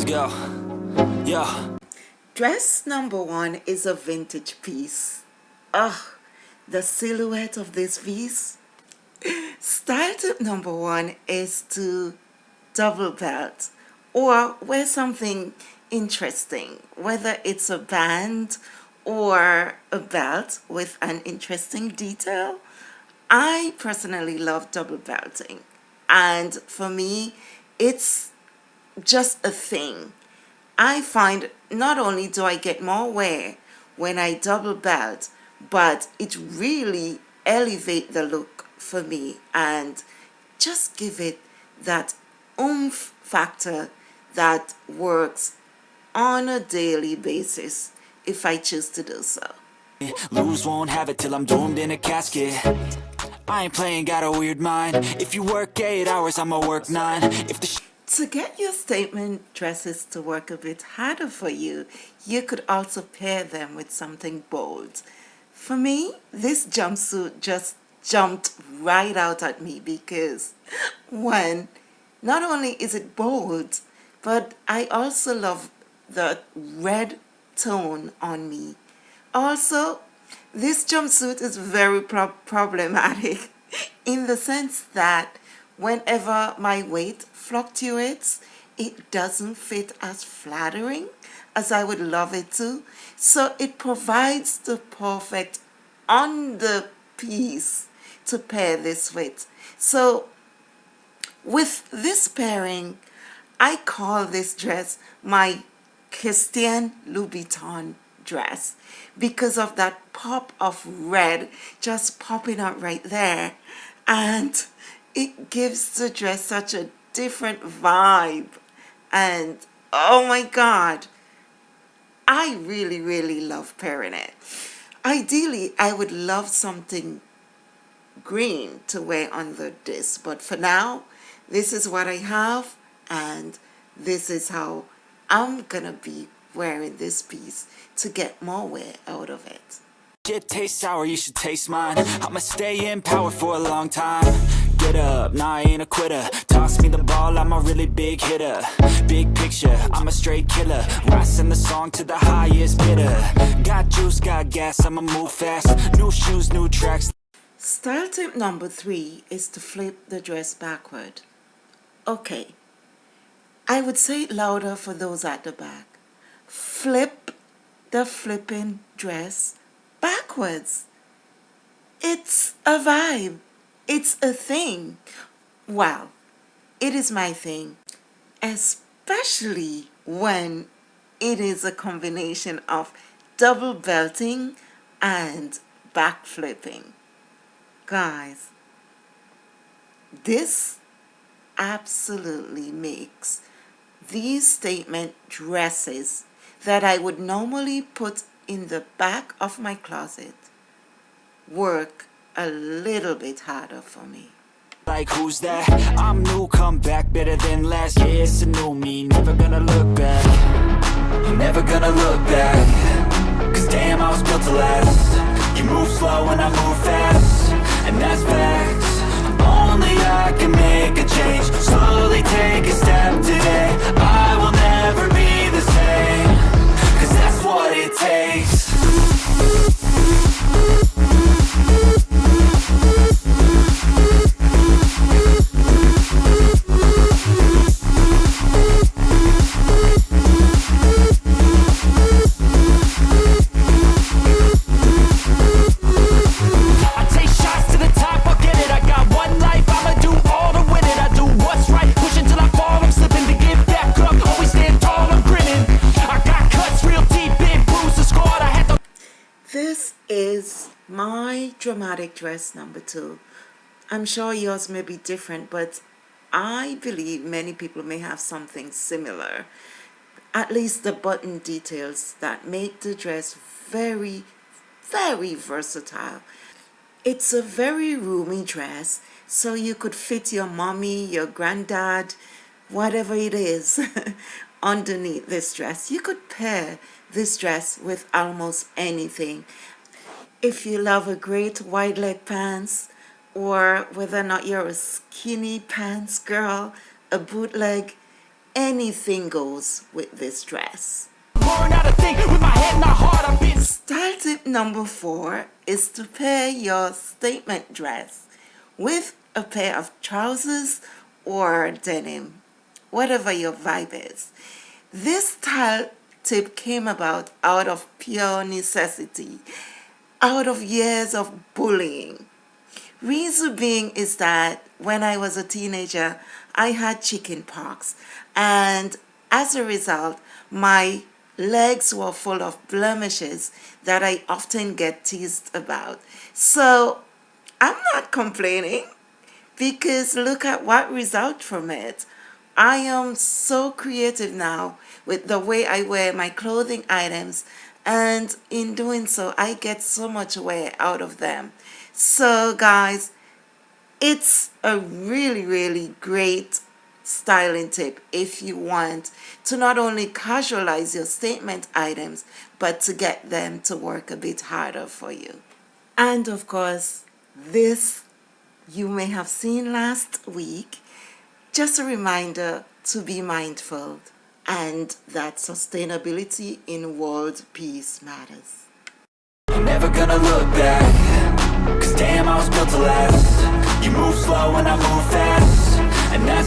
Let's go. Yeah. Dress number one is a vintage piece. Ugh, the silhouette of this piece. Style tip number one is to double belt or wear something interesting, whether it's a band or a belt with an interesting detail. I personally love double belting and for me it's just a thing. I find not only do I get more wear when I double belt but it really elevate the look for me and just give it that oomph factor that works on a daily basis if I choose to do so. Lose won't have it till I'm doomed in a casket I ain't playing, got a weird mind If you work eight hours, I'ma work nine If the to get your statement dresses to work a bit harder for you, you could also pair them with something bold. For me, this jumpsuit just jumped right out at me because one, not only is it bold, but I also love the red tone on me. Also, this jumpsuit is very pro problematic in the sense that whenever my weight fluctuates, it doesn't fit as flattering as I would love it to. So it provides the perfect underpiece to pair this with. So with this pairing, I call this dress my Christian Louboutin dress because of that pop of red just popping out right there and it gives the dress such a different vibe. And oh my god I really really love pairing it. Ideally I would love something green to wear under this but for now this is what I have and this is how I'm gonna be wearing this piece to get more wear out of it. Shit tastes sour, you should taste mine. I'ma stay in power for a long time Get up, nah I ain't a quitter Toss me the ball, I'm a really big hitter Big picture, I'm a straight killer Rising the song to the highest bidder Got juice, got gas, I'ma move fast New shoes, new tracks Style tip number three is to flip the dress backward. Okay, I would say it louder for those at the back. Flip the flipping dress backwards. It's a vibe. It's a thing. Wow, it is my thing, especially when it is a combination of double belting and back flipping. Guys, this absolutely makes these statement dresses that I would normally put in the back of my closet work a little bit harder for me. Like who's that? I'm new, come back better than last Yeah, it's a new me, never gonna look back. Never gonna look back. Cause damn, I was built to last. You move slow and I move fast. And that's facts. Only I can make a change. Slowly take a step dramatic dress number two. I'm sure yours may be different, but I believe many people may have something similar. At least the button details that make the dress very, very versatile. It's a very roomy dress, so you could fit your mommy, your granddad, whatever it is underneath this dress. You could pair this dress with almost anything if you love a great wide leg pants or whether or not you're a skinny pants girl, a bootleg, anything goes with this dress. Style tip number four is to pair your statement dress with a pair of trousers or denim, whatever your vibe is. This style tip came about out of pure necessity, out of years of bullying. Reason being is that when I was a teenager, I had chicken pox and as a result, my legs were full of blemishes that I often get teased about. So I'm not complaining because look at what result from it. I am so creative now with the way I wear my clothing items and in doing so I get so much wear out of them. So guys, it's a really really great styling tip if you want to not only casualize your statement items but to get them to work a bit harder for you. And of course this you may have seen last week just a reminder to be mindful and that sustainability in world peace matters. Never gonna look back Cause damn I was built to last You move slow and I move fast